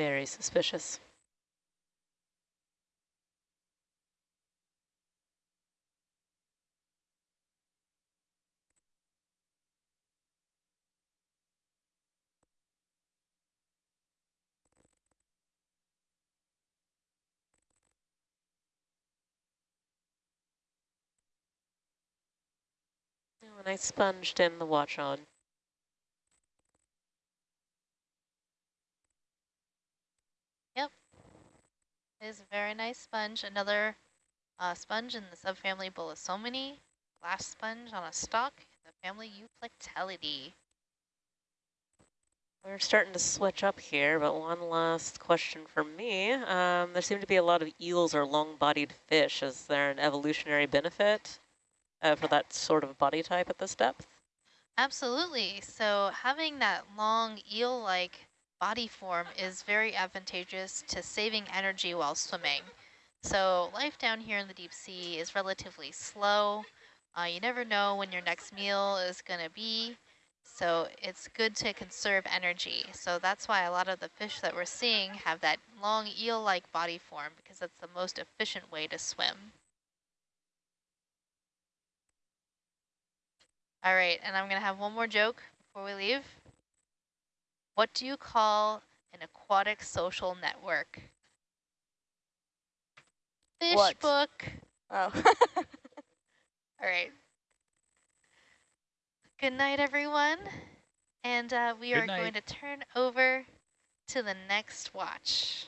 Very suspicious. When I sponged in the watch on. Yep. It is a very nice sponge. Another uh, sponge in the subfamily Bolosominae. Glass sponge on a stalk in the family Euplectellidae. We're starting to switch up here, but one last question for me. Um, there seem to be a lot of eels or long-bodied fish. Is there an evolutionary benefit uh, for that sort of body type at this depth? Absolutely. So having that long eel-like body form is very advantageous to saving energy while swimming. So life down here in the deep sea is relatively slow. Uh, you never know when your next meal is going to be. So it's good to conserve energy. So that's why a lot of the fish that we're seeing have that long eel-like body form because that's the most efficient way to swim. All right, and I'm going to have one more joke before we leave. What do you call an aquatic social network? Fish what? book. Oh. All right. Good night, everyone. And uh, we Good are night. going to turn over to the next watch.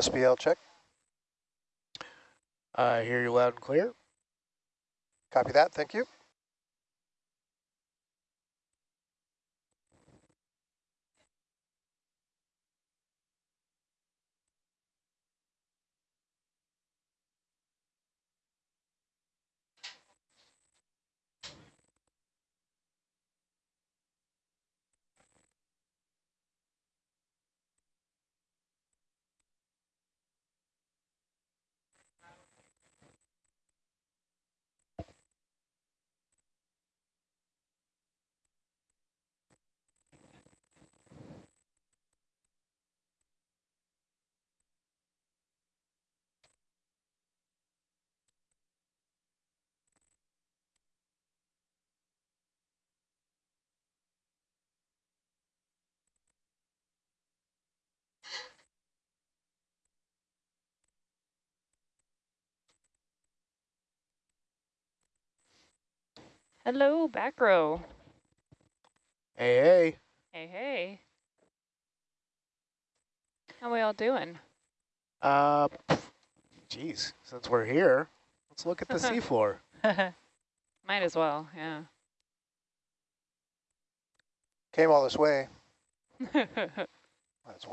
SBL check. I hear you loud and clear. Copy that. Thank you. Hello, back row. Hey, hey. Hey, hey. How we all doing? Uh, geez, since we're here, let's look at the seafloor. Might as well, yeah. Came all this way. Might as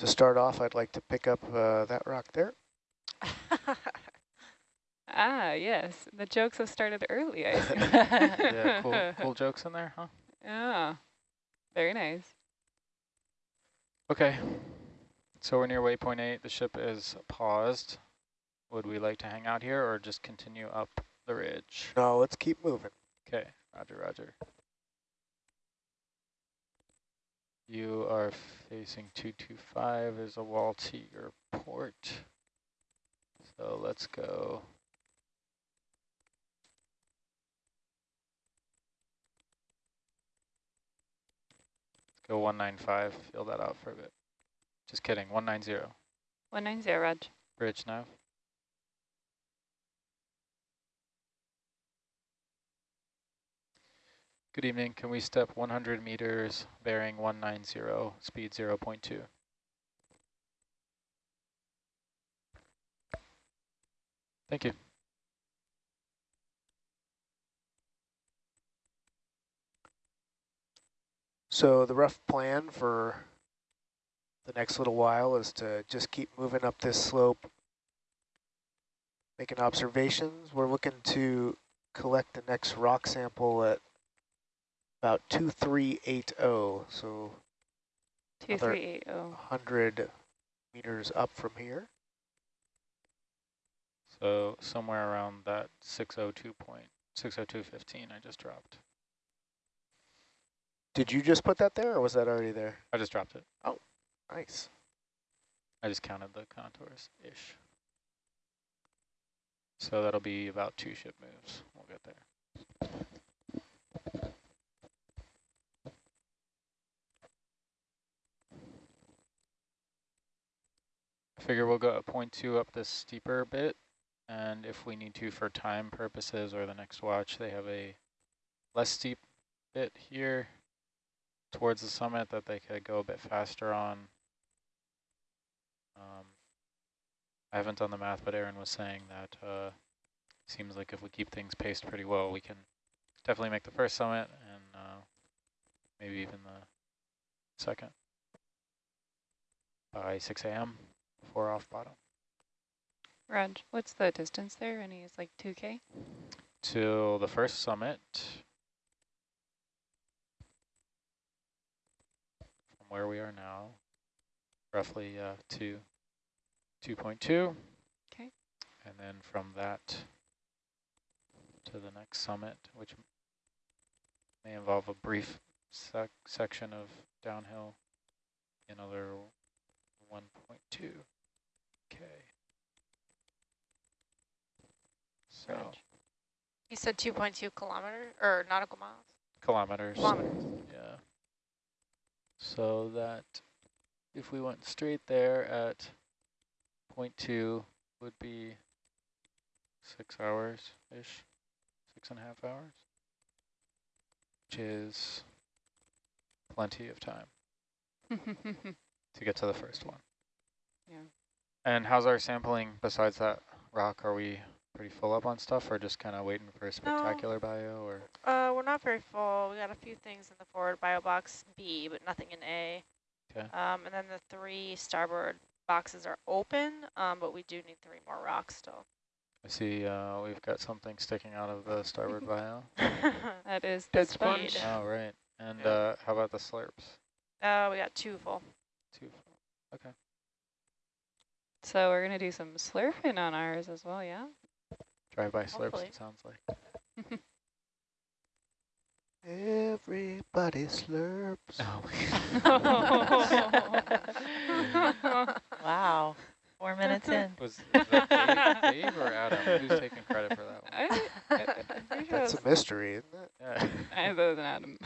To start off, I'd like to pick up uh, that rock there. ah, yes. The jokes have started early, I see. yeah, cool, cool jokes in there, huh? Yeah, very nice. Okay, so we're near waypoint 8. The ship is paused. Would we like to hang out here or just continue up the ridge? No, let's keep moving. Okay, roger, roger. You are facing 225. There's a wall to your port. So let's go. Let's go 195. Feel that out for a bit. Just kidding. 190. 190, Raj. Bridge nav. Good evening. Can we step 100 meters, bearing 190, speed 0 0.2? Thank you. So the rough plan for the next little while is to just keep moving up this slope, making observations. We're looking to collect the next rock sample at about 2380, so 2380. 100 meters up from here. So somewhere around that 602 point, 602.15 I just dropped. Did you just put that there, or was that already there? I just dropped it. Oh, nice. I just counted the contours-ish. So that'll be about two ship moves. We'll get there. I figure we'll go point two up this steeper bit, and if we need to for time purposes or the next watch, they have a less steep bit here towards the summit that they could go a bit faster on. Um, I haven't done the math, but Aaron was saying that uh, seems like if we keep things paced pretty well, we can definitely make the first summit and uh, maybe even the second by 6 a.m. before off bottom. Raj, what's the distance there? Any is like 2K? Till the first summit, from where we are now, roughly uh, to 2.2. Okay. And then from that to the next summit, which may involve a brief sec section of downhill, another 1.2. Okay. So You said 2.2 kilometers, or nautical miles? kilometers. Kilometers. Yeah. So that if we went straight there at point two would be six hours-ish, six and a half hours, which is plenty of time to get to the first one. Yeah. And how's our sampling besides that rock? Are we pretty full up on stuff or just kind of waiting for a spectacular bio or? Uh, we're not very full. We got a few things in the forward bio box B, but nothing in A. Okay. Um, and then the three starboard boxes are open, um, but we do need three more rocks still. I see uh, we've got something sticking out of the starboard bio. that is Dead the sponge. speed. Oh, right. And Yeah. uh, how about the slurps? uh, we got two full. Two. Okay. So we're gonna do some slurping on ours as well, yeah? Drive-by slurps, Hopefully. it sounds like. Everybody slurps. Oh, Wow. Four minutes in. Was that Dave, Dave or Adam? Who's taking credit for that one? I, I, I'm sure That's that's a mystery, isn't it? Yeah. I was an Adam.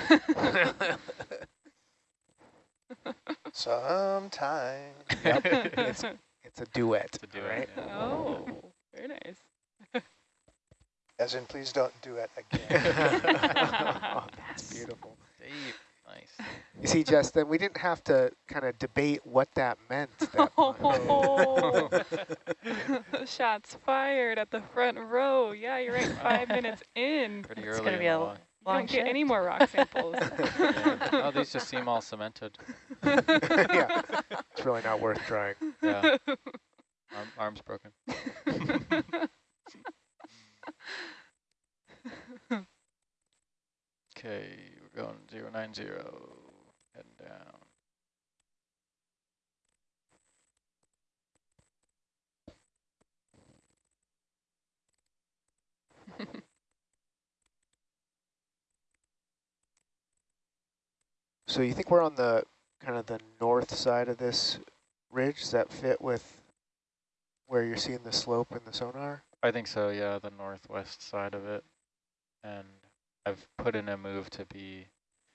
Sometime. Yep. It's, it's a duet. to do right? yeah. oh, very nice. As in, please don't do it again. oh, that's beautiful. Dave, nice. You see, Justin, we didn't have to kind of debate what that meant. That. Oh, shots fired at the front row. Yeah, you're right. Five minutes in. Pretty It's early gonna in be a walk. You don't get any more rock samples. Yeah. Oh, these just seem all cemented. yeah, it's really not worth trying. Yeah. Arm, arm's broken. Okay, we're going zero nine zero, heading down. So you think we're on the kind of the north side of this ridge? Does that fit with where you're seeing the slope in the sonar? I think so, yeah, the northwest side of it. And I've put in a move to be,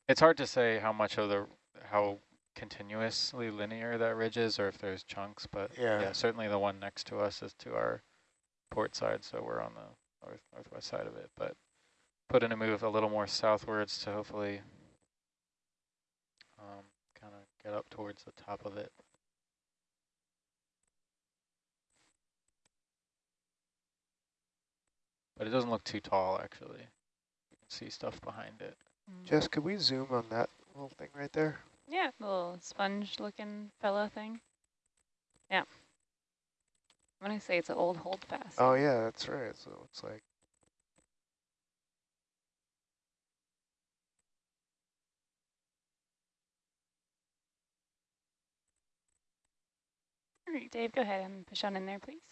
it's hard to say how much of the, how continuously linear that ridge is or if there's chunks, but Yeah. yeah, certainly the one next to us is to our port side, so we're on the north northwest side of it, but put in a move a little more southwards to hopefully get up towards the top of it. But it doesn't look too tall, actually. You can see stuff behind it. Mm. Jess, could we zoom on that little thing right there? yeah, little sponge-looking fella thing. Yeah. When I say it's an old hold fast. Oh yeah, that's right. So it looks like All right, Dave, go ahead and push on in there, please.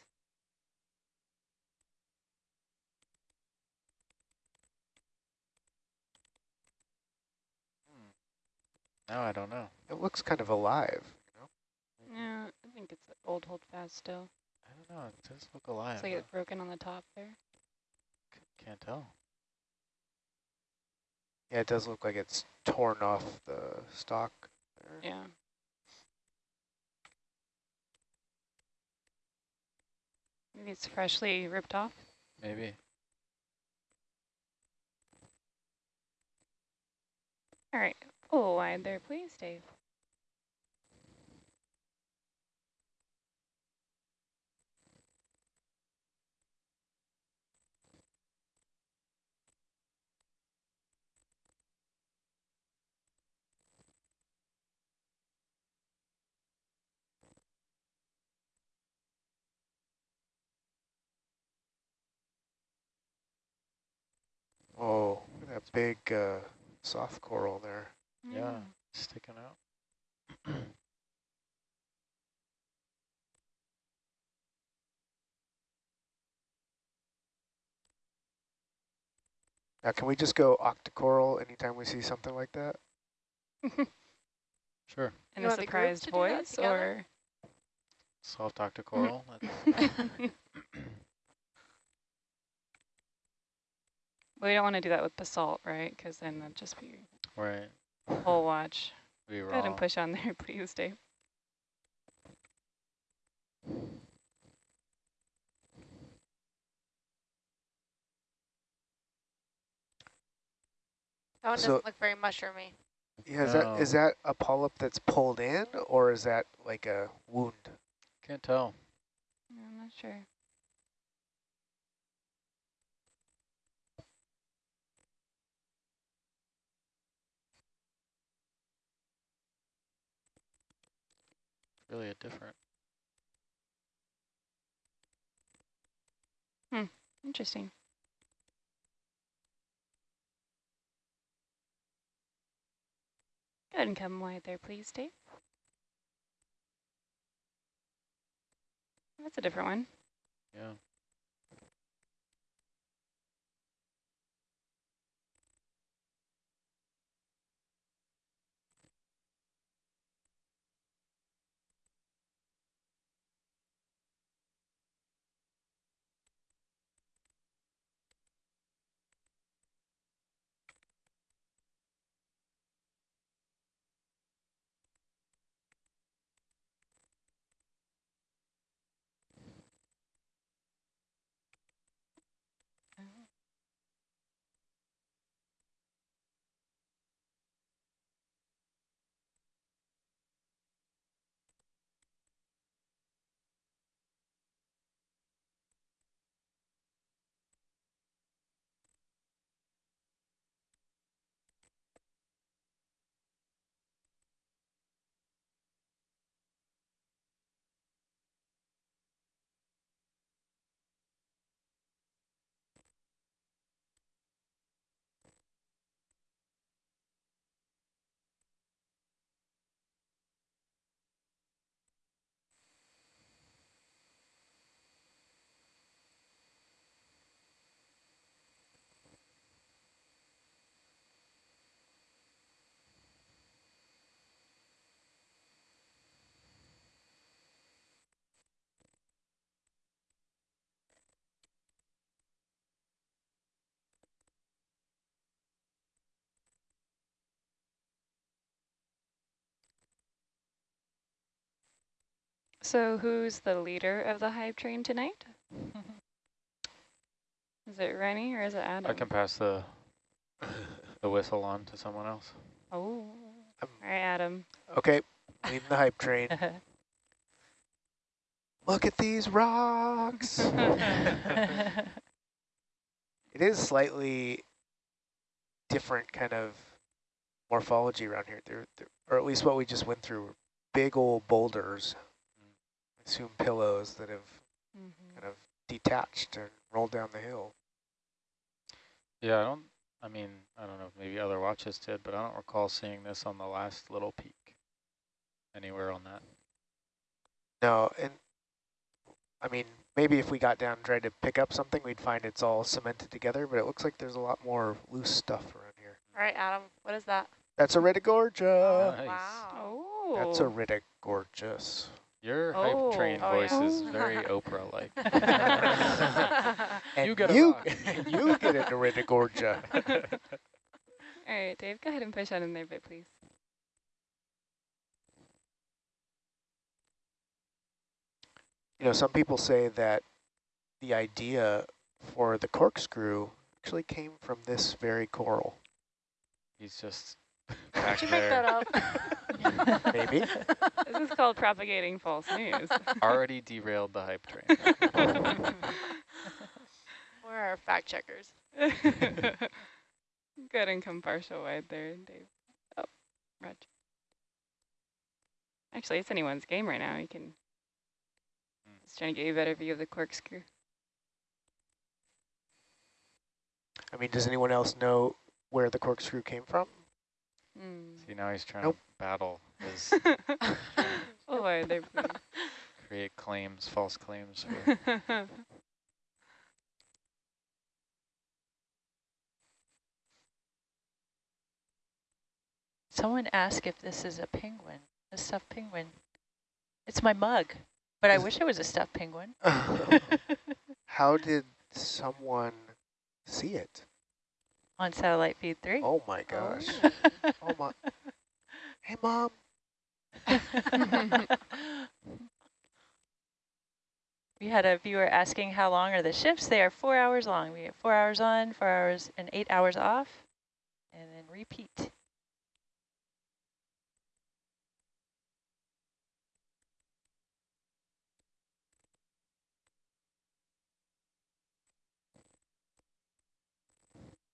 Hmm. Now I don't know. it looks kind of alive. You know? Yeah, I think it's old hold fast still. I don't know. It does look alive. Looks like though. it's broken on the top there. C- Can't tell. Yeah, it does look like it's torn off the stalk. There. Yeah. Maybe it's freshly ripped off. Maybe. All right, oh, pull wide there, please, Dave. Oh, look at that big uh, soft coral there. Yeah. Sticking out. Now, can we just go octocoral anytime we see something like that? Sure. In You a want the group surprised to do that voice, or Soft octocoral. We don't want to do that with basalt, right? Because then that'd just be right. whole watch. We Go ahead and push on there, please, Dave. That one so, doesn't look very mushroomy. Yeah, is, no. that, is that a polyp that's pulled in, or is that like a wound? Can't tell. I'm not sure. Really a different. Hmm, interesting. Go ahead and come wide there, please, Dave. That's a different one. Yeah. So who's the leader of the hive train tonight? Is it Rennie or is it Adam? I can pass the the whistle on to someone else. Oh. Um, All right, Adam. Okay, leading the hype train. Look at these rocks. it is slightly different kind of morphology around here. There, there, or at least what we just went through, big old boulders, I assume pillows that have Mhm. kind of detached and rolled down the hill. Yeah, I don't. I mean, I don't know. if Maybe other watches did, but I don't recall seeing this on the last little peak. Anywhere on that. No, and I mean, maybe if we got down and tried to pick up something, we'd find it's all cemented together, but it looks like there's a lot more loose stuff around here. All right, Adam, what is that? That's a Iridogorgia. Nice. Wow. Oh. That's a Ritigorgeous. Your Oh. hype train Oh, voice yeah. is very Oprah-like. You get a you, rock. you get into Iridogorgia. All right, Dave, go ahead and push on in there a bit, please. You know, some people say that the idea for the corkscrew actually came from this very coral. He's just Did back you make that up? Maybe. This is called propagating false news. Already derailed the hype train. Where are our fact checkers? Go ahead and come partial wide there, Dave. Oh, Roger. Actually, it's anyone's game right now. You can. Hmm. Just trying to get you a better view of the corkscrew. I mean, does anyone else know where the corkscrew came from? Mm. See, now he's trying Nope. to battle his oh, wide there, please. create claims, false claims. Someone asked if this is a penguin, a stuffed penguin. It's my mug, but I wish it was a stuffed penguin. How did someone see it? On satellite feed three. Oh my oh, gosh. Oh my. Hey, mom. we had a viewer asking how long are the shifts. They are four hours long. We have four hours on, four hours and eight hours off. And then repeat.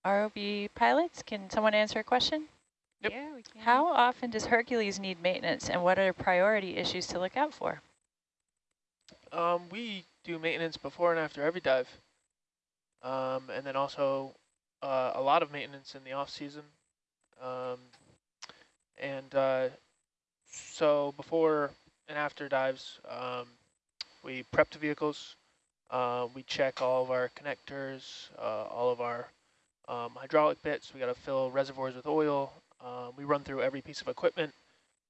ROV pilots, can someone answer a question? Yep. Yeah, we can. How often does Hercules need maintenance and what are priority issues to look out for? Um, we do maintenance before and after every dive. Um, and then also uh, a lot of maintenance in the off season. Um, and uh, so before and after dives, um, we prep the vehicles. Uh, we check all of our connectors, uh, all of our um, hydraulic bits. We got to fill reservoirs with oil. Um, we run through every piece of equipment,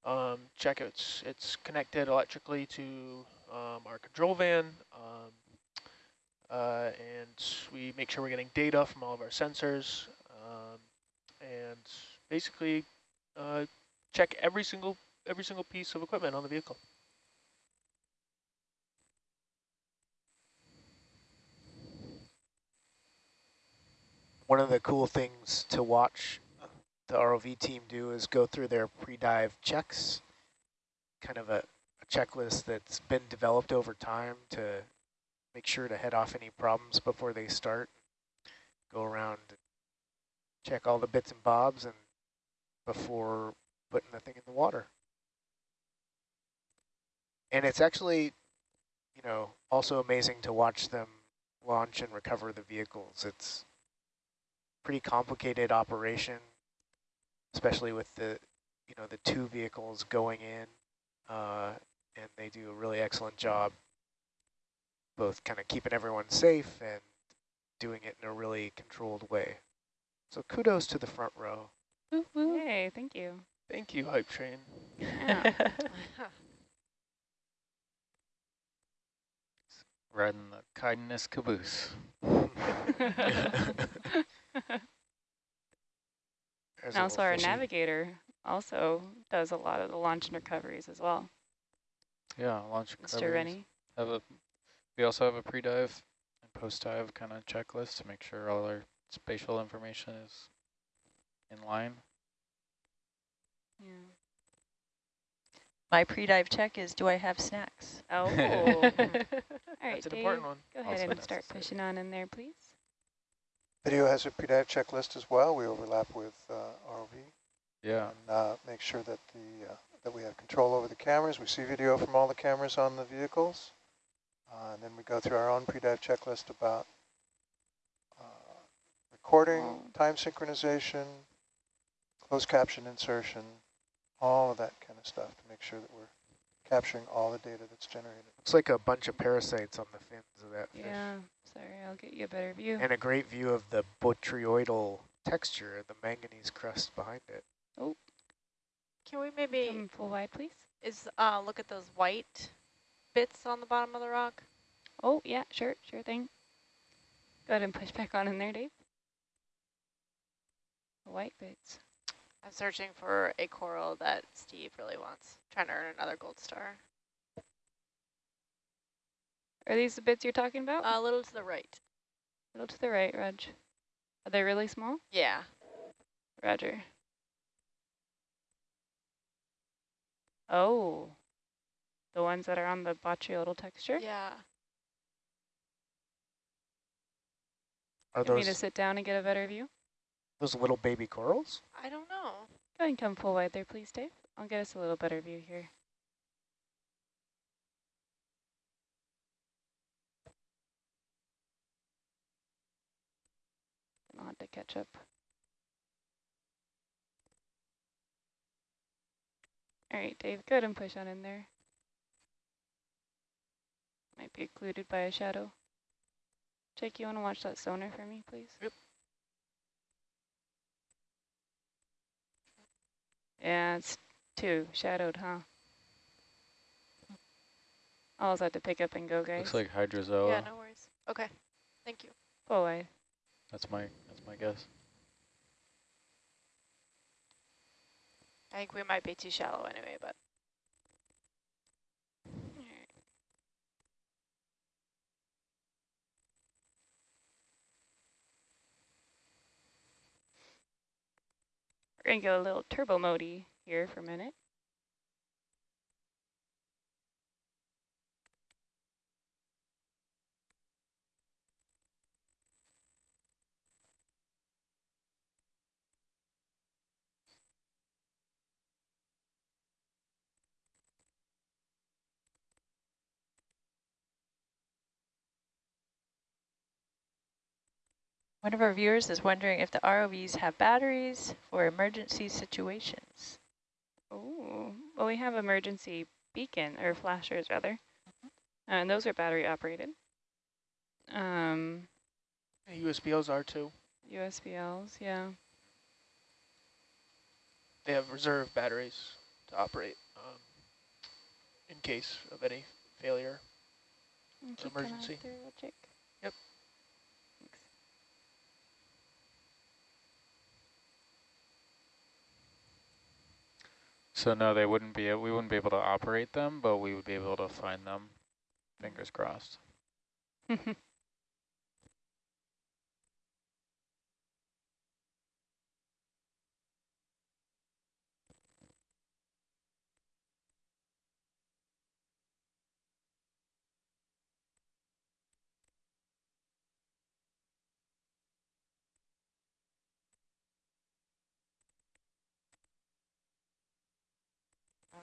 um, check it's it's connected electrically to um, our control van, um, uh, and we make sure we're getting data from all of our sensors, um, and basically uh, check every single every single piece of equipment on the vehicle. One of the cool things to watch the ROV team do is go through their pre-dive checks, kind of a, a, checklist that's been developed over time to make sure to head off any problems before they start. Go around, check all the bits and bobs and before putting the thing in the water. And it's actually, you know, also amazing to watch them launch and recover the vehicles. It's pretty complicated operation especially with the, you know, the two vehicles going in, uh, and they do a really excellent job both kind of keeping everyone safe and doing it in a really controlled way. So kudos to the front row. Hey, thank you. Thank you, Hype Train. Yeah. Riding the kindness caboose. and also our fishy. navigator also does a lot of the launch and recoveries as well. Yeah, launch Mr. Rennie. Have a, we also have a pre-dive and post-dive kind of checklist to make sure all our spatial information is in line. Yeah. My pre-dive check is, do I have snacks? Oh. all right, That's an Dave, important one. go ahead also and start pushing on in there, please. Video has a pre-dive checklist as well. We overlap with uh, ROV. Yeah. And uh, make sure that the uh, that we have control over the cameras. We see video from all the cameras on the vehicles. Uh, and then we go through our own pre-dive checklist about uh, recording, time synchronization, closed caption insertion, all of that kind of stuff to make sure that we're capturing all the data that's generated. Looks like a bunch of parasites on the fins of that fish. Yeah, sorry, I'll get you a better view. And a great view of the botryoidal texture, the manganese crust behind it. Oh. Can we maybe Come full wide, please? Is uh look at those white bits on the bottom of the rock? Oh yeah, sure, sure thing. Go ahead and push back on in there, Dave. The white bits. I'm searching for a coral that Steve really wants. Trying to earn another gold star. Are these the bits you're talking about? Uh, a little to the right. A little to the right, Reg. Are they really small? Yeah. Roger. Oh. The ones that are on the botryoidal texture? Yeah. Are Get those me to sit down and get a better view? Those little baby corals? I don't know. Go ahead and come full wide there, please, Dave. I'll get us a little better view here. I'll have to catch up. All right, Dave, go ahead and push on in there. Might be occluded by a shadow. Jake, you want to watch that sonar for me, please? Yep. Yeah, it's too shadowed, huh? I'll also have to pick up and go, guys. Looks like hydrozoa. Yeah, no worries. Okay, thank you. Go away. That's my that's my guess. I think we might be too shallow anyway, but. We're going to go a little turbo mode here for a minute. One of our viewers is wondering if the ROVs have batteries for emergency situations. Oh, well, we have emergency beacon, or flashers rather, uh, and those are battery operated. Um, USBLs are too. USBLs, yeah. They have reserve batteries to operate um, in case of any failure. And keep them out Emergency. there real quick. Yep. Thanks. So no, they wouldn't be, we wouldn't be able to operate them, but we would be able to find them. Fingers crossed.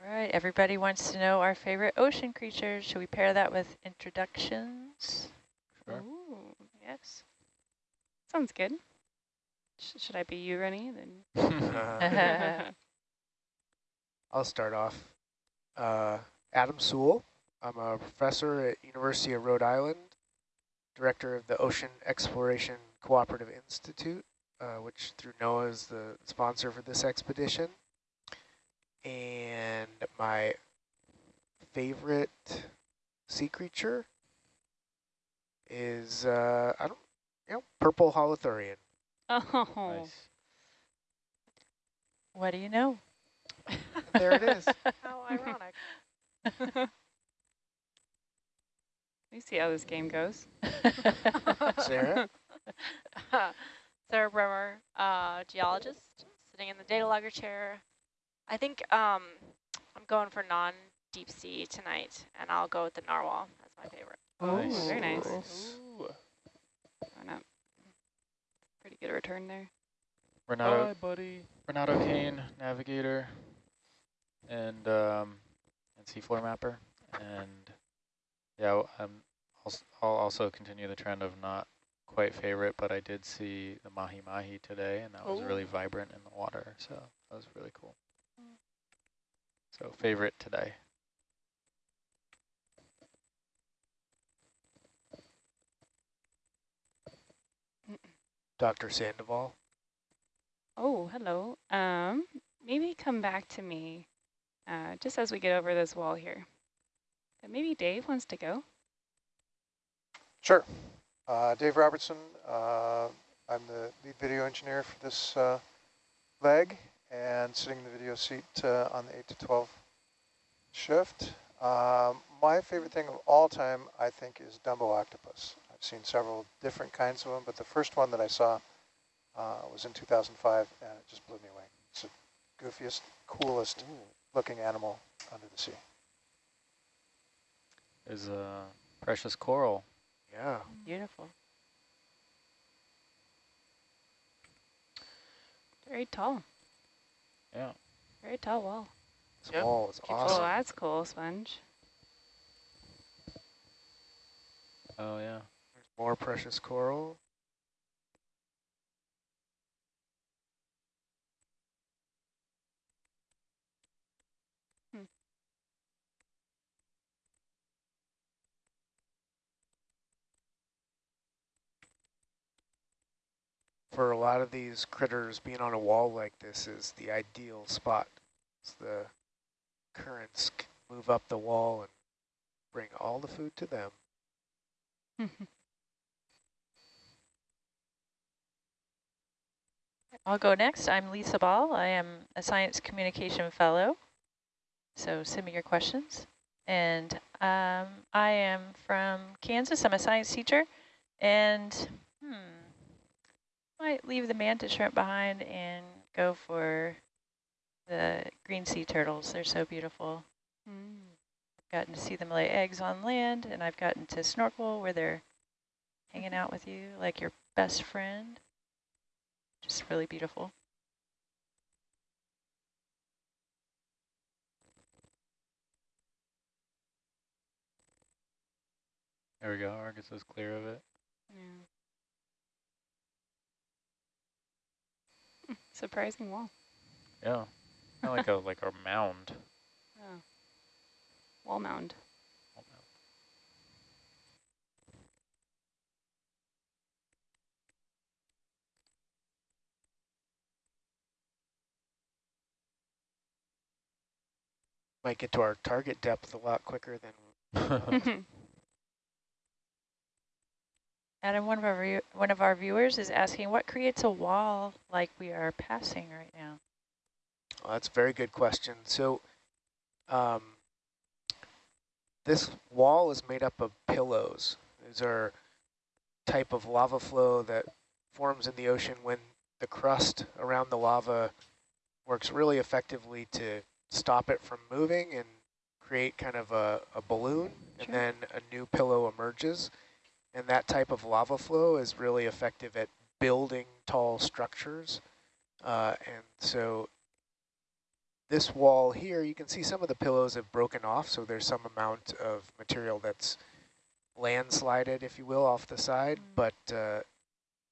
All right, everybody wants to know our favorite ocean creatures. Should we pair that with introductions? Sure. Ooh, yes. Sounds good. Sh should I be you, Rennie? Then. I'll start off. Uh, Adam Soule. I'm a professor at University of Rhode Island, director of the Ocean Exploration Cooperative Institute, uh, which through NOAA is the sponsor for this expedition. And my favorite sea creature is, uh, I don't, you know, purple holothurian. oh, Nice. What do you know? There it is. How ironic. we see how this game goes. Sarah? Sarah Bremer, uh, geologist, sitting in the data logger chair. I think um, I'm going for non-deep sea tonight, and I'll go with the narwhal as my favorite. Nice. very nice. Ooh. Why not? Pretty good return there. Renato, Bye, buddy. Renato Kane, navigator, and um, and seafloor mapper, and yeah, I'm. I'll, I'll also continue the trend of not quite favorite, but I did see the mahi mahi today, and that was Oh. really vibrant in the water, so that was really cool. So favorite today. Dr. Sandoval. Oh, hello. Um, maybe come back to me uh, just as we get over this wall here. But maybe Dave wants to go. Sure. Uh, Dave Robertson, uh, I'm the lead video engineer for this uh, leg and sitting in the video seat uh, on the 8 to 12 shift. Um, my favorite thing of all time, I think, is Dumbo octopus. I've seen several different kinds of them, but the first one that I saw uh, was in 2005, and it just blew me away. It's the goofiest, coolest looking animal under the sea. Is a precious coral. Yeah. Beautiful. Very tall. Yeah. Very tall wall. This Yep. wall is Keeps Oh, that's cool, Sponge. Oh yeah. There's more precious coral. Hmm. For a lot of these critters, being on a wall like this is the ideal spot. As the currents move up the wall and bring all the food to them. I'll go next. I'm Lisa Ball. I am a science communication fellow. So send me your questions. And um, I am from Kansas. I'm a science teacher. And hmm, might leave the mantis shrimp behind and go go for the green sea turtles. They're so beautiful. Mm. I've gotten to see them lay eggs on land, and I've gotten to snorkel where they're hanging out with you like your best friend. Just really beautiful. There we go. Argus is clear of it. Yeah. Surprising wall. Yeah. Kind of like a like a mound. Oh. Wall mound. Might get to our target depth a lot quicker than Adam, one of our view one of our viewers is asking, what creates a wall like we are passing right now? Well, that's a very good question. So um, this wall is made up of pillows. These are type of lava flow that forms in the ocean when the crust around the lava works really effectively to stop it from moving and create kind of a, a balloon, Sure. and then a new pillow emerges. And that type of lava flow is really effective at building tall structures. Uh, and so this wall here, you can see some of the pillows have broken off, so there's some amount of material that's landslided, if you will, off the side. Mm. But uh,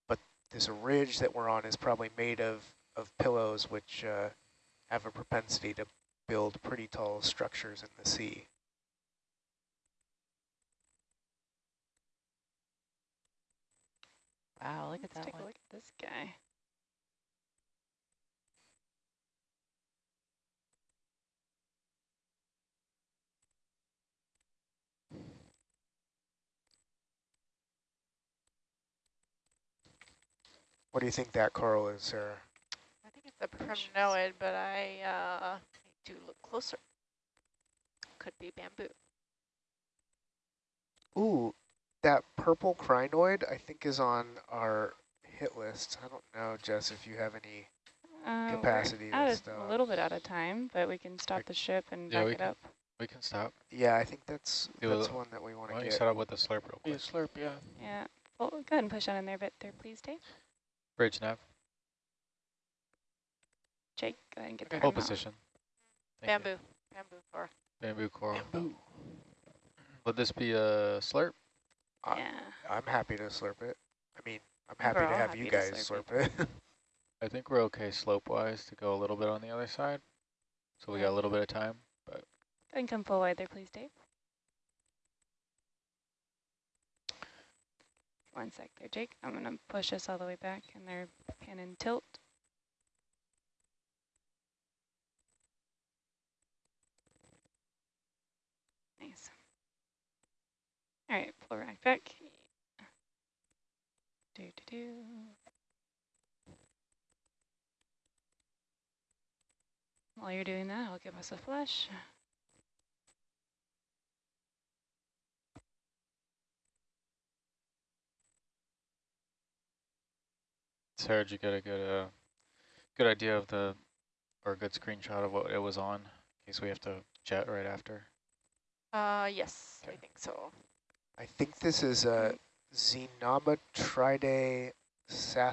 but this ridge that we're on is probably made of, of pillows, which uh, have a propensity to build pretty tall structures in the sea. Wow, look at Let's that take one. a look at this guy. What do you think that coral is, Sarah? I think it's a primnoid, but I uh, need to look closer. Could be bamboo. Ooh, that purple crinoid I think is on our hit list. I don't know, Jess, if you have any Uh, capacity out to stop. a little bit out of time, but we can stop the ship and Yeah, back we it can- up. We can stop. Yeah, I think that's Do that's one that we want Why to don't you get. set up with the slurp real Be a slurp, yeah. Yeah. Well, go ahead and push on in there, but there, please, Dave. Bridge nav. Jake, go ahead and get Okay. that. Hold on that one. position. Bamboo. Bamboo for Bamboo coral. Bamboo. Would this be a slurp? Yeah. I'm happy to slurp it. I mean, I'm happy We're to have happy you guys slurp slurp it. I think we're okay slope-wise to go a little bit on the other side. So we got a little bit of time. but. ahead and come full wide there, please, Dave. One sec there, Jake. I'm going to push us all the way back and they're pan and tilt. Nice. All right, pull right back. Do, do, do. While you're doing that, I'll give us a flush. Sarah, did you get a good, uh, good idea of the, or a good screenshot of what it was on, in case we have to jet right after? Uh, yes, I think so. I think this is a Zenometridae Psathyrometra.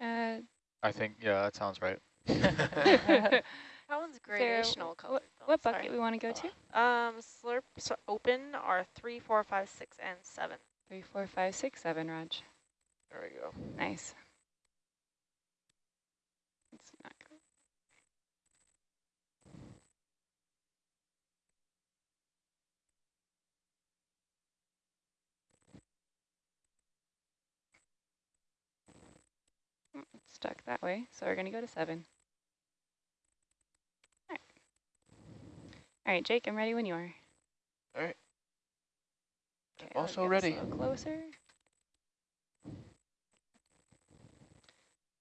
Uh, I think, yeah, that sounds right. That one's Sarah, gradational wh- color. what, though, what sorry. bucket we want to go to? Um, slurps open are three, four, five, six, and seven. Three, four, five, six, seven, Raj. There we go. Nice. It's not good. Mm, it's Stuck that way, so we're going to go to seven. All right. All right, Jake, I'm ready when you are. All right. Okay, also get us a ready. closer.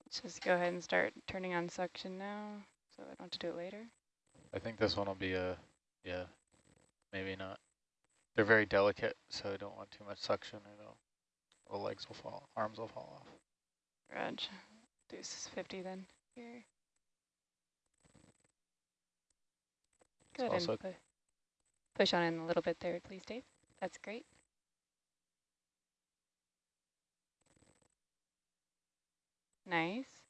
Let's just go ahead and start turning on suction now, so I don't have to do it later. I think this one will be a, yeah, maybe not. They're very delicate, so I don't want too much suction or they'll, the legs will fall, arms will fall off. Reg, deuce 50 then here. Go ahead also- and pu push on in a little bit there, please, Dave. That's great. Nice.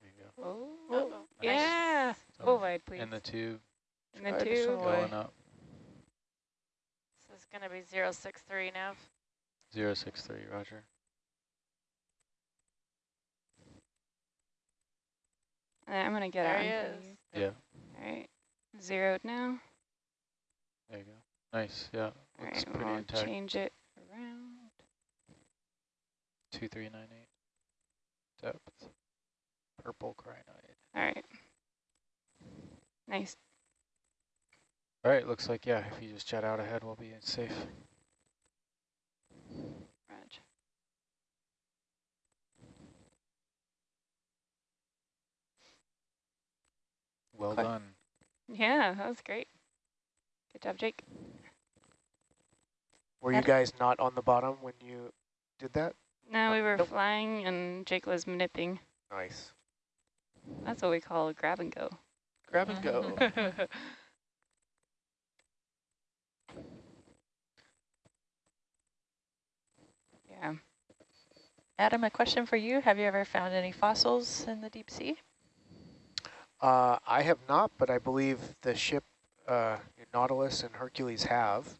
There you go. Oh, oh Uh-oh. yeah. So Full wide, please. In the tube, In the tube. going up, This is going to be 063 now. 063, roger. I'm going to get There out he in front of is. Yeah, All right. Zeroed now. there you go. Nice, yeah, All looks right, pretty we'll intact. change it around. 2398. Depth. Purple crinoid. All right. Nice. All right, looks like, yeah, if you just jet out ahead, we'll be safe. Reg. Well Okay. done. Yeah, that was great. Good job, Jake. Were you guys not on the bottom when you did that? No, we were Nope. flying and Jake was nipping. Nice. That's what we call a grab and go. Grab and go. yeah. Adam, a question for you. Have you ever found any fossils in the deep sea? Uh, I have not, but I believe the ship uh, Nautilus and Hercules have.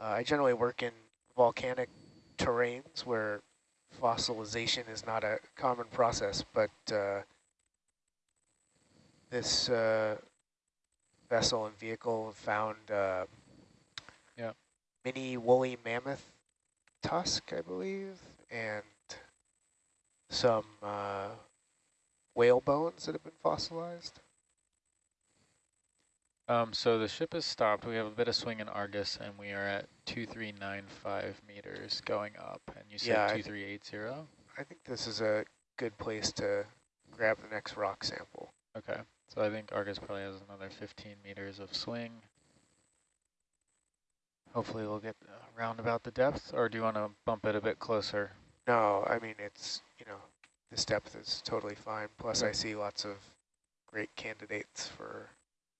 Uh, I generally work in volcanic terrains where fossilization is not a common process, but uh, this uh, vessel and vehicle found uh, Yeah. mini woolly mammoth tusk, I believe, and some uh, whale bones that have been fossilized. Um, so the ship has stopped. We have a bit of swing in Argus, and we are at 2395 meters going up. And you said Yeah, 2380? I think this is a good place to grab the next rock sample. Okay. So I think Argus probably has another 15 meters of swing. Hopefully we'll get around about the depth, or do you want to bump it a bit closer? No, I mean, it's, you know, this depth is totally fine. Plus I see lots of great candidates for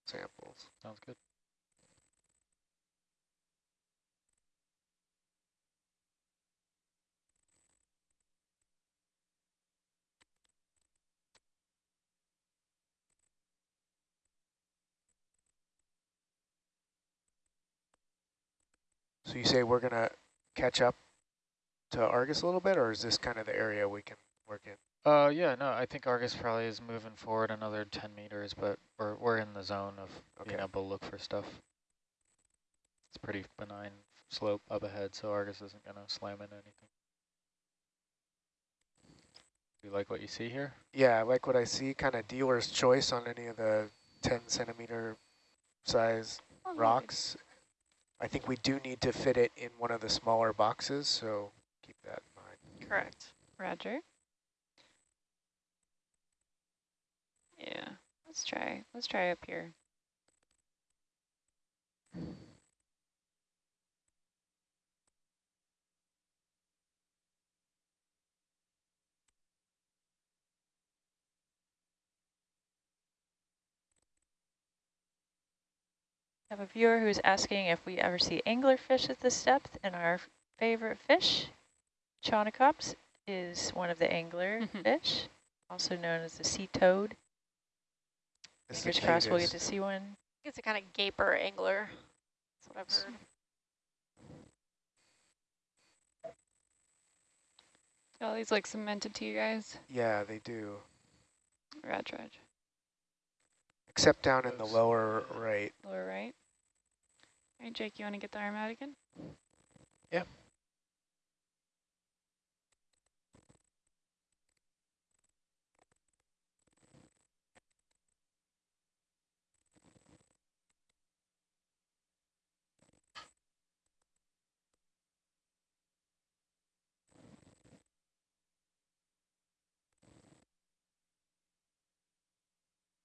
samples. Sounds good. So you say we're going to catch up to Argus a little bit, or is this kind of the area we can work in? Uh, yeah, no, I think Argus probably is moving forward another 10 meters, but we're, we're in the zone of being Okay. able to look for stuff. It's pretty benign slope up ahead, so Argus isn't going to slam into anything. Do you like what you see here? Yeah, I like what I see, kind of dealer's choice on any of the 10 centimeter size Oh, rocks. I think we do need to fit it in one of the smaller boxes, so keep that in mind. Correct. Roger. Yeah, let's try. Let's try up here. I have a viewer who's asking if we ever see anglerfish at this depth, and our favorite fish, Chaunacops, is one of the angler fish, also known as the sea toad. This Fingers crossed we'll get to see one. It's a kind of gaper angler. That's what I've heard. Oh, these like cemented to you guys. Yeah, they do. Reg, reg. Except down in the lower right. Lower right. All right, Jake, you want to get the arm out again? Yeah.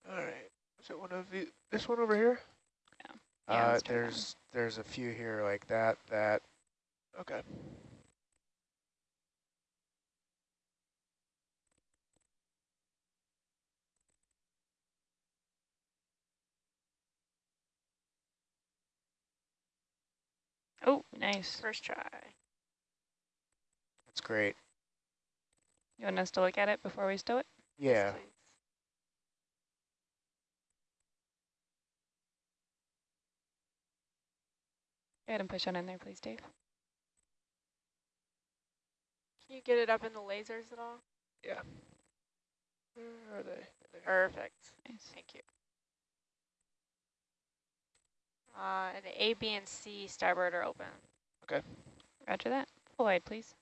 All right. Is it one of the, this one over here? Yeah, uh, let's try that one. there's there's a few here like that, that, Okay. Oh, nice. First try. That's great. You want us to look at it before we stow it? Yeah. Please. Go ahead and push on in there, please, Dave. Can you get it up in the lasers at all? Yeah. Where are they? There. Perfect. Nice. Thank you. Uh, and A, B, and C starboard are open. Okay. Roger that. Full wide, please.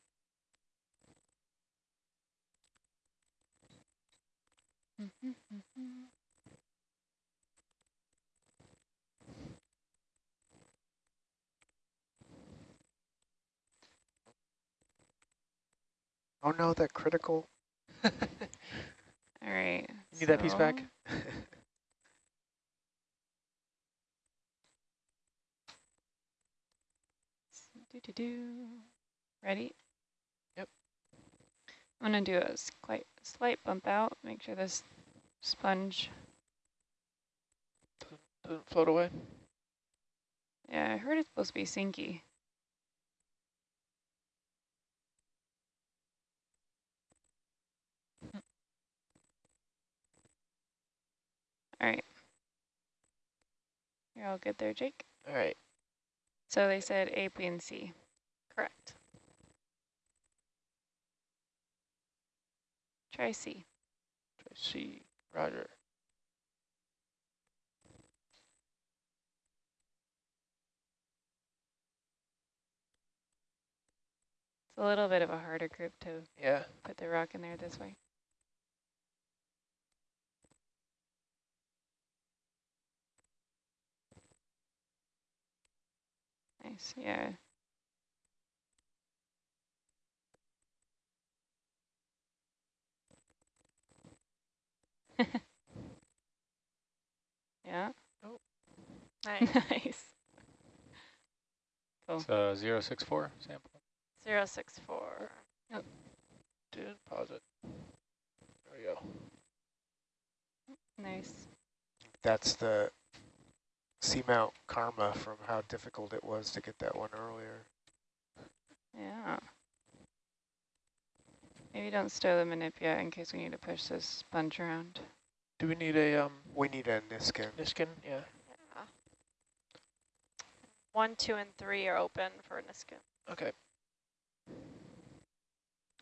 Oh no, that critical. All right. You need that piece back? Do do do. Ready? Yep. I'm gonna do a slight slight bump out. Make sure this sponge. Doesn't float away. Yeah, I heard it's supposed to be sinky. All right. You're all good there, Jake. All right. So they said A, B, and C. Correct. Try C. Try C. Roger. It's a little bit of a harder group to Yeah. put the rock in there this way. Nice, yeah. yeah, oh. Nice. nice. Cool. So 064 sample. Zero six four. Didn't pause it. There we go. Nice. That's the seamount karma from how difficult it was to get that one earlier. Yeah. Maybe don't stow the manip yet in case we need to push this sponge around. Do we need a um We need a Niskin. Niskin? Yeah. Yeah. One, two, and three are open for a Niskin. Okay.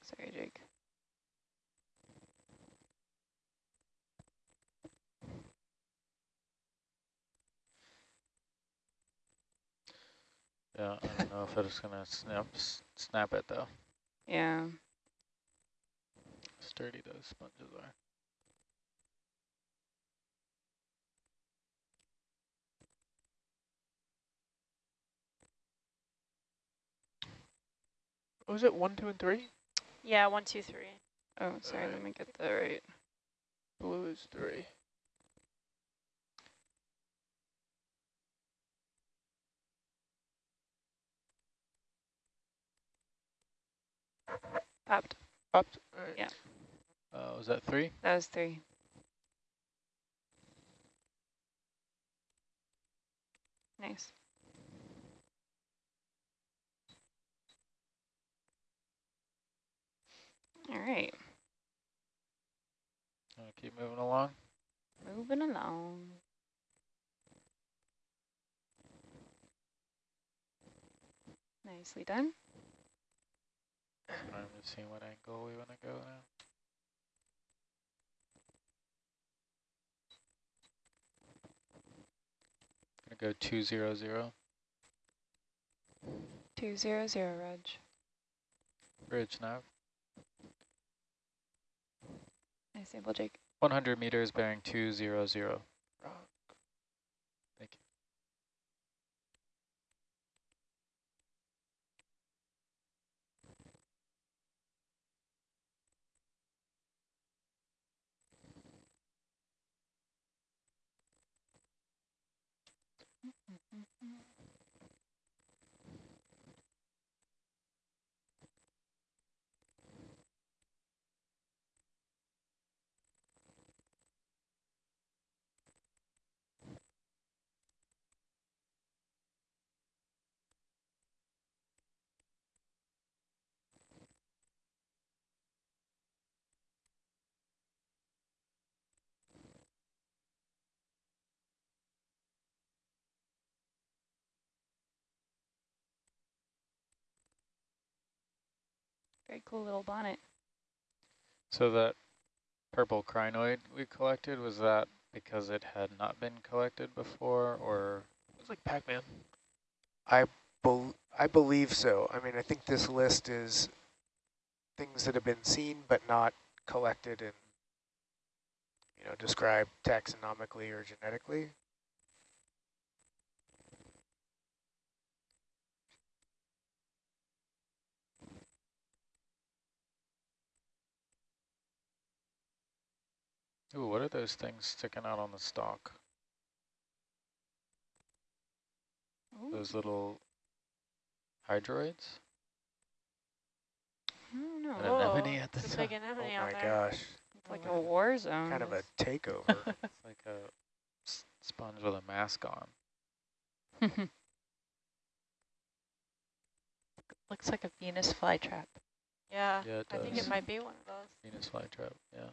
Sorry, Jake. Yeah, I don't know if it's gonna snap snap it though. Yeah. Sturdy those sponges are. Oh, was it? One, two, and three? Yeah, one, two, three. Oh, sorry, let me get that right. Blue is three. Popped. Popped. All right. Yeah. Uh, was that three? That was three. Nice. All right, Wanna keep moving along. moving along. Nicely done. I'm just seeing what angle we want to go now. Gonna go two zero zero. Two zero zero, Reg. Bridge nav. Nice sample, Jake. 100 meters bearing two zero zero. Very cool little bonnet. So that purple crinoid we collected, was that because it had not been collected before or? It was like Pac-Man. I, Bel I believe so. I mean, I think this list is things that have been seen but not collected and, you know, described taxonomically or genetically. Ooh, what are those things sticking out on the stalk? Ooh, Those little hydroids? I don't know. An anemone at the it's a big top. anemone oh my there. gosh, It's like a war zone. kind of a This- takeover. It's like a sponge with a mask on. Looks like a Venus flytrap. Yeah, Yeah, I think it might be one of those. Venus flytrap, yeah.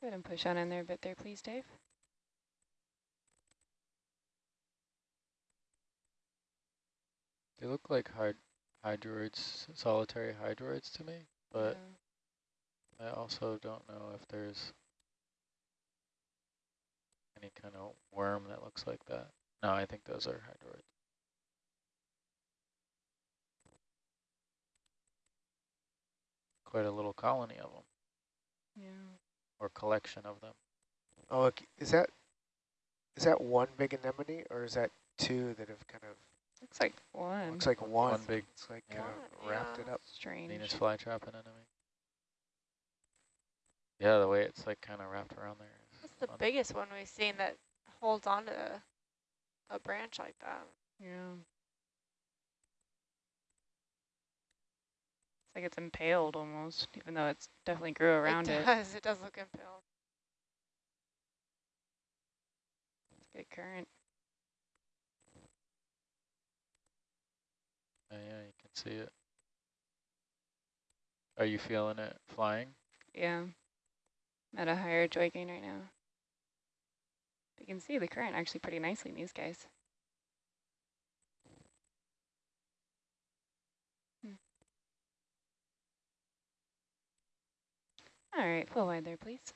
Go ahead and push on in there a bit there, please, Dave. They look like hyd hydroids, solitary hydroids to me, but I also don't know if there's any kind of worm that looks like that. No, I think those are hydroids. Quite a little colony of them, Yeah. Or collection of them. oh, ok- is that is that one big anemone or is that two that have kind of Looks like one. looks like one? One big It's like yeah. kind of One, wrapped yeah. it up. strange. Venus flytrap anemone. Yeah, the way it's like kind of wrapped around there. What's the fun. biggest one we've seen that holds onto a, a branch like that? Yeah. It's like it's impaled almost, even though it's definitely grew around it it. does. It does look impaled. It's good current. Oh, yeah, you can see it. Are you feeling it flying? Yeah. I'm at a higher joy gain right now. You can see the current actually pretty nicely in these guys. All right, full wide there, please.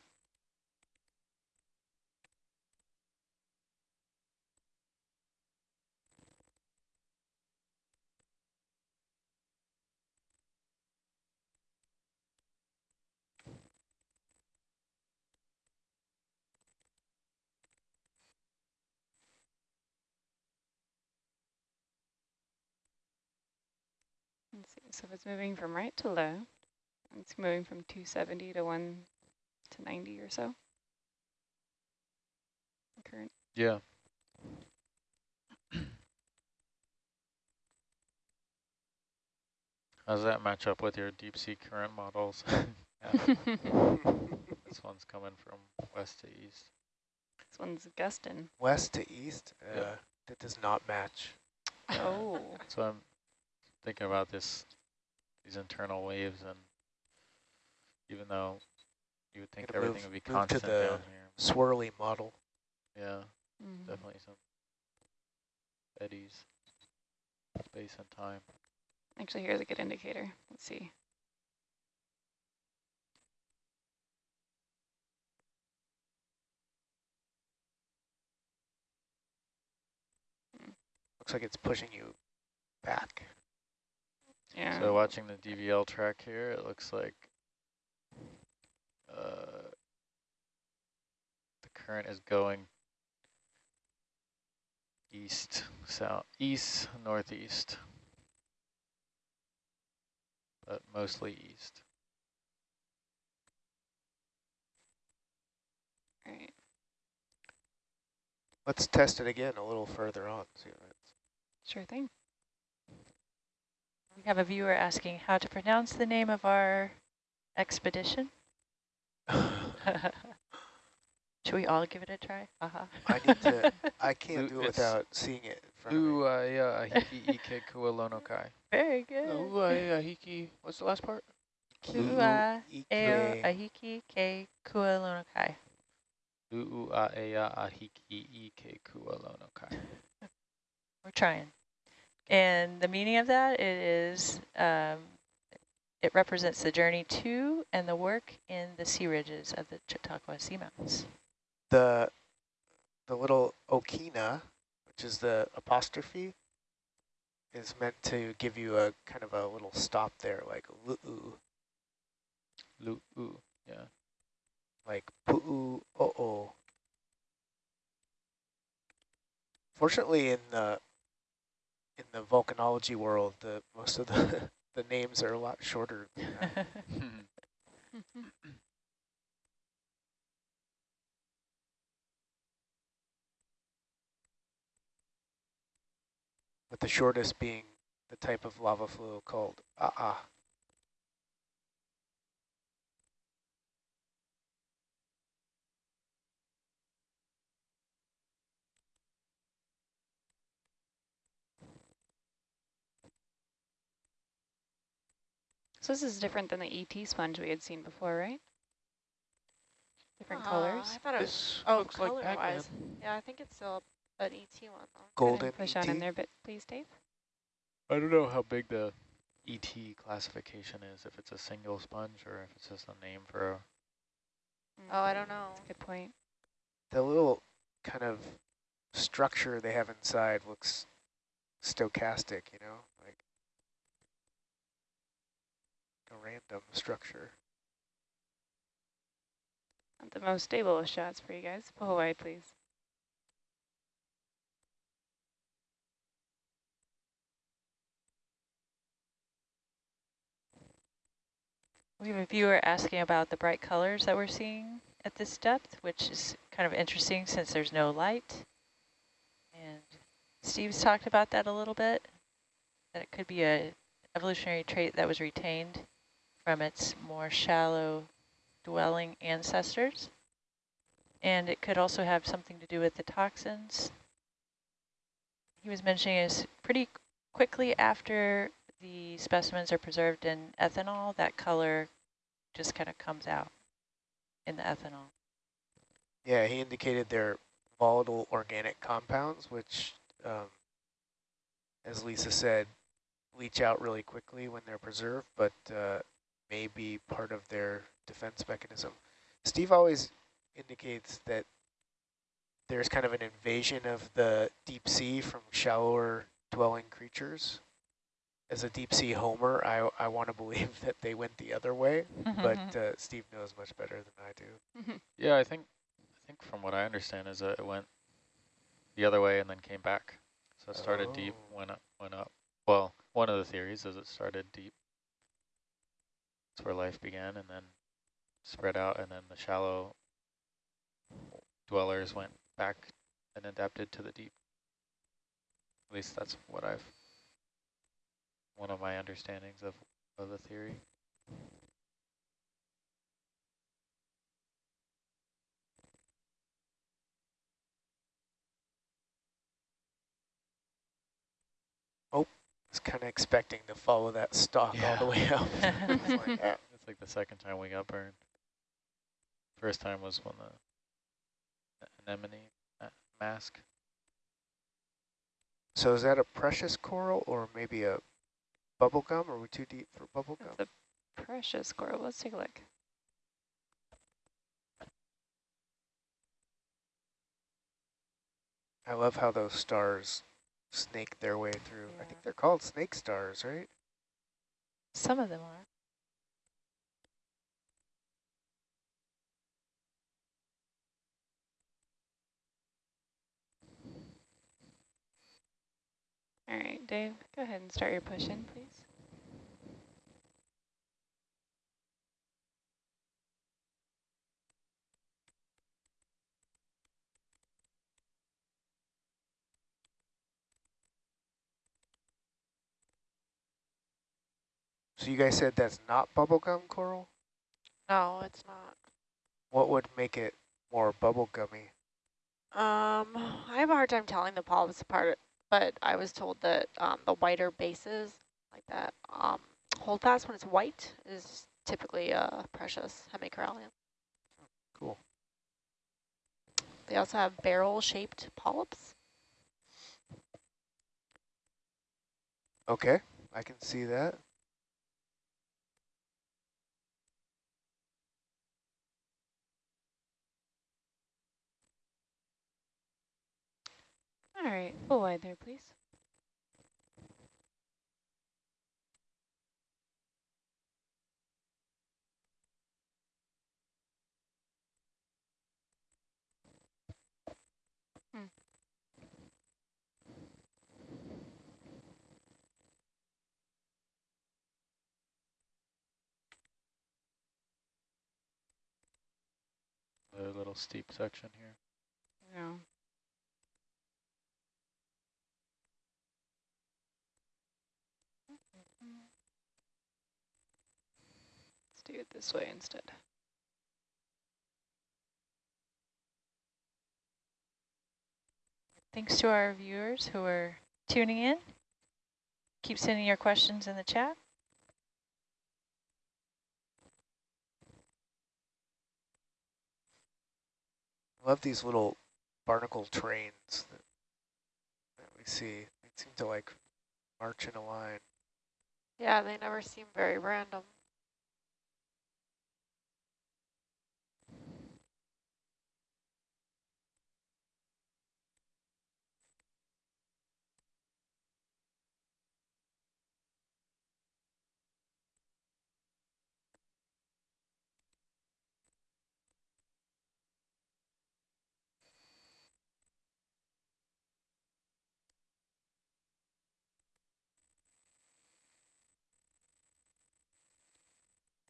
Let's see, so it's moving from right to left, it's moving from 270 to 1 to 90 or so. Current. Yeah. How's that match up with your deep sea current models? This one's coming from west to east. This one's gusting. West to east, uh, Yeah. that does not match. Oh. So I'm thinking about this, these internal waves, and even though you would think Gotta everything move- would be move to constant the down here, Swirly model. yeah, Mhm. definitely some eddies, space and time. Actually, here's a good indicator. Let's see. Looks like it's pushing you back. Yeah. So watching the DVL track here, it looks like uh, the current is going east, south, east, northeast, but mostly east. All right. Let's test it again a little further on. See what Sure thing. We have a viewer asking how to pronounce the name of our expedition. It's- Should we all give it a try? Uh-huh. I need to. I can't do it without seeing it in front of me. Luaya ahiki ike kualonokai. Very good. Ahiki. What's the last part? Ua Ike. eo ahiki ke kualonokai. Lu'uaea ahiki ike kualonokai. We're trying. And the meaning of that it is um, it represents the journey to and the work in the sea ridges of the Chautauqua Seamounts. The the little okina, which is the apostrophe, is meant to give you a kind of a little stop there, like lu Lu ooh, yeah. like poo oh oh. Fortunately, in the in the volcanology world, the most of the the names are a lot shorter. With the shortest being the type of lava flow called ah ah. So this is different than the ET sponge we had seen before, right? Different Uh, colors. I thought it was, oh, looks like Pac-Man. color-wise. Yeah, I think it's still an ET one though. Golden Push ET. on in there, but please, Dave. I don't know how big the ET classification is, if it's a single sponge or if it's just a name for a Oh, I don't know. That's a good point. The little kind of structure they have inside looks stochastic, you know, like a random structure. Not the most stable of shots for you guys. Pull away, please. We have a viewer asking about the bright colors that we're seeing at this depth, which is kind of interesting since there's no light. And Steve's talked about that a little bit, that it could be a evolutionary trait that was retained from its more shallow dwelling ancestors. And it could also have something to do with the toxins. He was mentioning is pretty quickly after the specimens are preserved in ethanol, that color just kind of comes out in the ethanol. Yeah, he indicated they're volatile organic compounds, which, um, as Lisa said, leach out really quickly when they're preserved, but uh, may be part of their defense mechanism. Steve always indicates that there's kind of an invasion of the deep sea from shallower dwelling creatures. As a deep sea homer, I, I want to believe that they went the other way, mm-hmm, but mm-hmm. uh, Steve knows much better than I do. Mm-hmm. Yeah, I think I think from what I understand is that it went the other way and then came back. So it started deep, Oh. went up, went up. Well, one of the theories is it started deep. Where life began and then spread out and then the shallow dwellers went back and adapted to the deep. At least that's what I've one of my understandings of, of the theory. Was kind of expecting to follow that stalk all the way up. It's like, ah. It's like the second time we got burned. First time was when the anemone ma- mask. So is that a precious coral or maybe a bubble gum? Are we too deep for bubble gum? That's a precious coral. Let's take a look. I love how those stars snake their way through. I think they're called snake stars, right? Some of them are. All right, Dave, go ahead and start your push in, please. So you guys said that's not bubblegum coral? No, it's not. What would make it more bubblegummy? Um, I have a hard time telling the polyps apart, but I was told that um, the whiter bases, like that um, holdfast when it's white, is typically uh, precious hemicorallium. Cool. They also have barrel-shaped polyps. Okay, I can see that. All right, full wide there, please. Hmm. The little steep section here. Yeah. Do it this way instead. Thanks to our viewers who are tuning in. Keep sending your questions in the chat. Love these little barnacle trains that, that we see. They seem to like march in a line. Yeah, they never seem very random.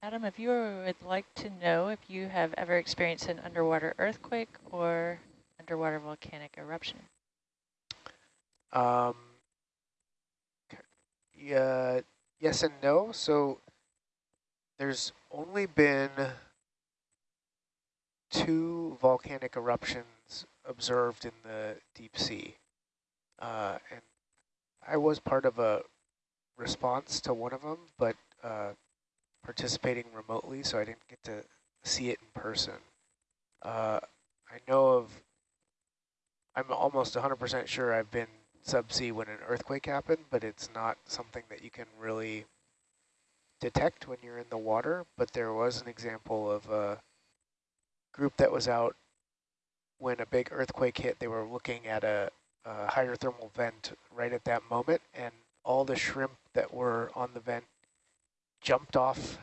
Adam, if you would like to know if you have ever experienced an underwater earthquake or underwater volcanic eruption. Um, yeah, yes and no. So there's only been two volcanic eruptions observed in the deep sea. Uh, and I was part of a response to one of them, but uh, participating remotely, so I didn't get to see it in person. Uh, I know of, I'm almost 100% sure I've been subsea when an earthquake happened, but it's not something that you can really detect when you're in the water. But there was an example of a group that was out when a big earthquake hit. They were looking at a, a hydrothermal vent right at that moment, and all the shrimp that were on the vent jumped off